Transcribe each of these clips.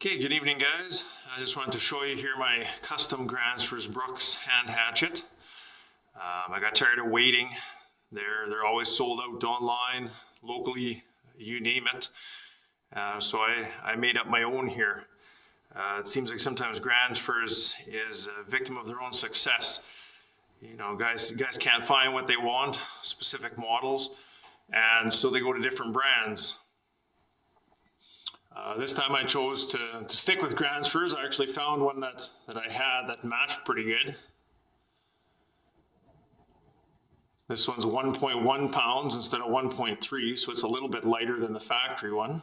Okay, good evening guys. I just wanted to show you here my custom Gransfors Bruks hand hatchet. Um, I got tired of waiting. They're, they're always sold out online, locally, you name it. Uh, so I, I made up my own here. Uh, it seems like sometimes Gransfors is a victim of their own success. You know, guys, guys can't find what they want, specific models, and so they go to different brands. Uh, this time I chose to, to stick with Gransfors. I actually found one that, that I had that matched pretty good. This one's 1.1 pounds instead of 1.3, so it's a little bit lighter than the factory one.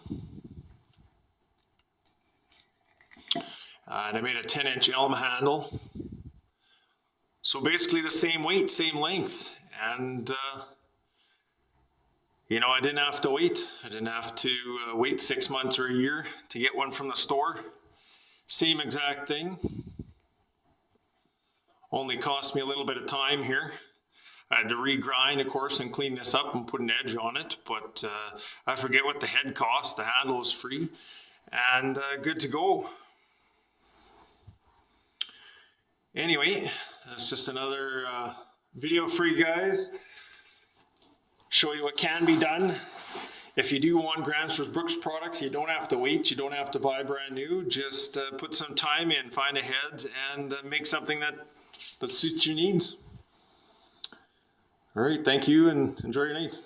Uh, and I made a 10 inch elm handle. So basically the same weight, same length. And uh, you know, I didn't have to wait. I didn't have to uh, wait six months or a year to get one from the store. Same exact thing. Only cost me a little bit of time here. I had to regrind, of course, and clean this up and put an edge on it, but uh, I forget what the head cost. The handle is free and uh, good to go. Anyway, that's just another uh, video for you guys show you what can be done. If you do want Gransfors Bruks products, you don't have to wait, you don't have to buy brand new. Just uh, put some time in, find a head, and uh, make something that, that suits your needs. All right, thank you and enjoy your night.